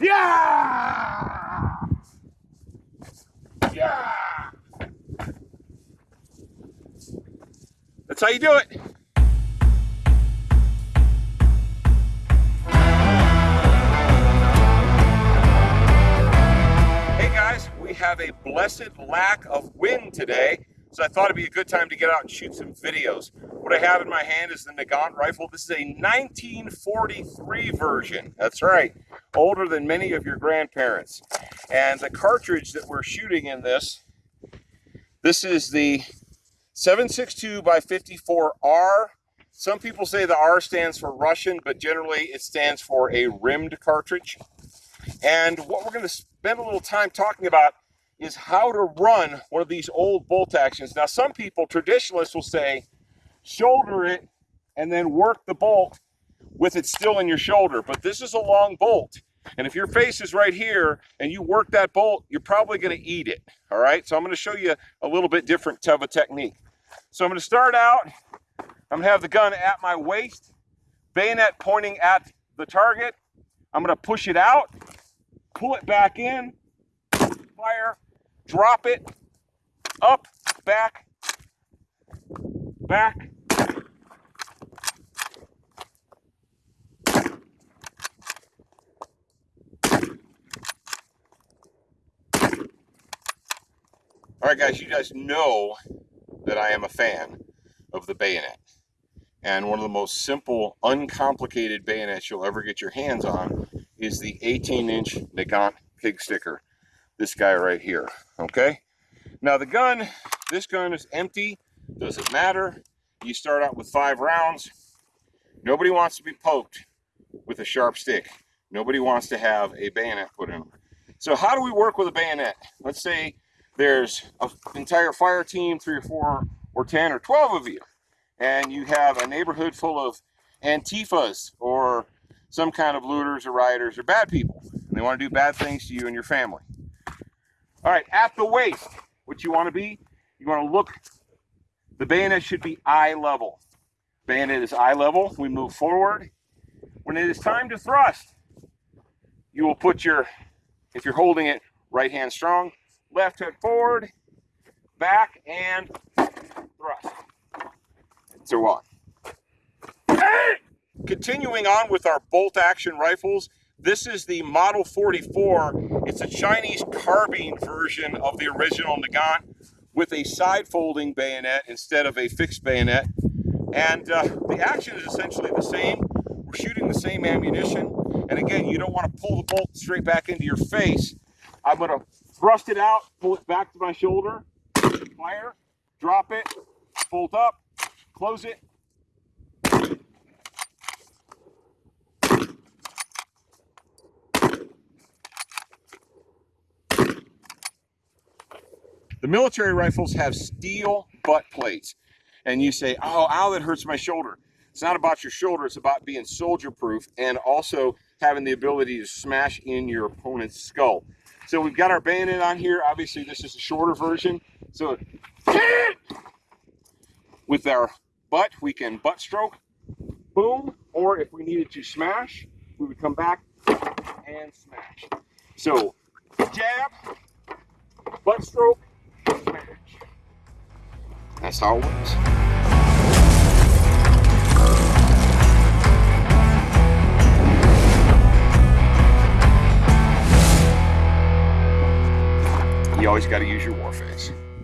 Yeah! Yeah! That's how you do it. Hey guys, we have a blessed lack of wind today, so I thought it'd be a good time to get out and shoot some videos. What I have in my hand is the Nagant rifle. This is a 1943 version. That's right, older than many of your grandparents. And the cartridge that we're shooting in this, this is the 762 by 54R. Some people say the R stands for Russian, but generally it stands for a rimmed cartridge. And what we're going to spend a little time talking about is how to run one of these old bolt actions. Now, some people, traditionalists, will say shoulder it and then work the bolt with it still in your shoulder. But this is a long bolt. And if your face is right here and you work that bolt, you're probably going to eat it. All right. So I'm going to show you a little bit different of a technique. So I'm going to start out. I'm going to have the gun at my waist, bayonet pointing at the target. I'm going to push it out, pull it back in, fire, drop it, up, back, back. All right, guys, you guys know that I am a fan of the bayonet. And one of the most simple, uncomplicated bayonets you'll ever get your hands on is the 18-inch Nagant pig sticker. This guy right here, okay? Now the gun, this gun is empty, doesn't matter. You start out with five rounds. Nobody wants to be poked with a sharp stick. Nobody wants to have a bayonet put in them. So how do we work with a bayonet? Let's say there's an entire fire team, three or four or 10 or 12 of you, and you have a neighborhood full of Antifas or some kind of looters or rioters or bad people. And they want to do bad things to you and your family. All right, at the waist, what you want to be, you want to look, the bayonet should be eye level. Bayonet is eye level. We move forward. When it is time to thrust, you will put your, if you're holding it, right hand strong, left hook forward, back, and thrust. So on. Continuing on with our bolt action rifles, this is the Model 44. It's a Chinese carbine version of the original Nagant with a side folding bayonet instead of a fixed bayonet. And uh, the action is essentially the same. We're shooting the same ammunition. And again, you don't want to pull the bolt straight back into your face. I'm going to thrust it out, pull it back to my shoulder, fire, drop it, bolt up, close it. The military rifles have steel butt plates. And you say, oh, ow, that hurts my shoulder. It's not about your shoulder, it's about being soldier proof and also having the ability to smash in your opponent's skull. So we've got our bayonet on here. Obviously, this is a shorter version. So with our butt, we can butt stroke, boom, or if we needed to smash, we would come back and smash. So jab, butt stroke, smash. That's how it works. Always got to use your war face.